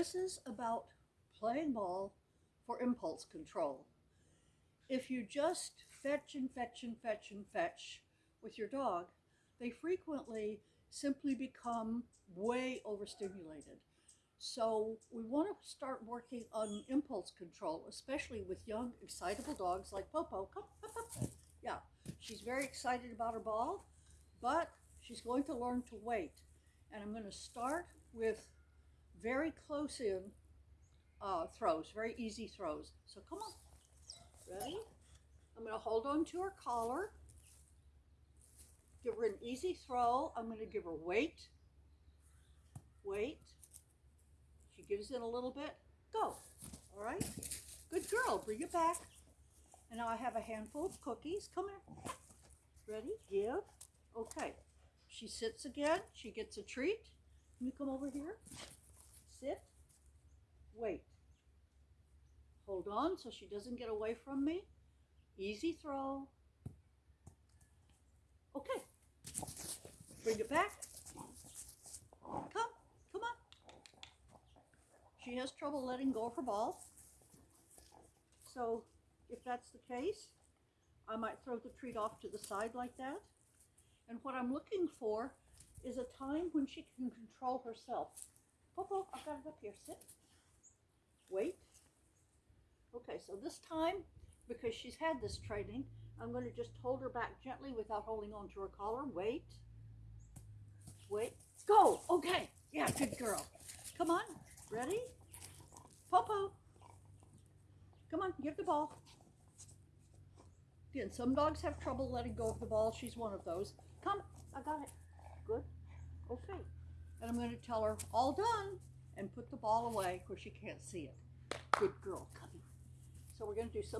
This is about playing ball for impulse control. If you just fetch and fetch and fetch and fetch with your dog, they frequently simply become way overstimulated. So we want to start working on impulse control, especially with young, excitable dogs like Popo. Come, up, up. Yeah, she's very excited about her ball, but she's going to learn to wait. And I'm going to start with very close in uh, throws, very easy throws. So come on, ready? I'm going to hold on to her collar, give her an easy throw. I'm going to give her wait, wait. She gives in a little bit, go. All right, good girl, bring it back. And now I have a handful of cookies. Come here. Ready? Give. Okay. She sits again. She gets a treat. Can you come over here? Sit. Wait. Hold on so she doesn't get away from me. Easy throw. Okay. Bring it back. Come. Come on. She has trouble letting go of her ball. So if that's the case, I might throw the treat off to the side like that. And what I'm looking for is a time when she can control herself. Popo, I've got it up here. Sit. Wait. Okay, so this time, because she's had this training, I'm going to just hold her back gently without holding on to her collar. Wait. Wait. Go. Okay. Yeah, good girl. Come on. Ready? Popo. Come on, give the ball. Again, some dogs have trouble letting go of the ball. She's one of those. Come, I got it. Good. And I'm going to tell her, all done, and put the ball away where she can't see it. Good girl. Come here. So we're going to do something.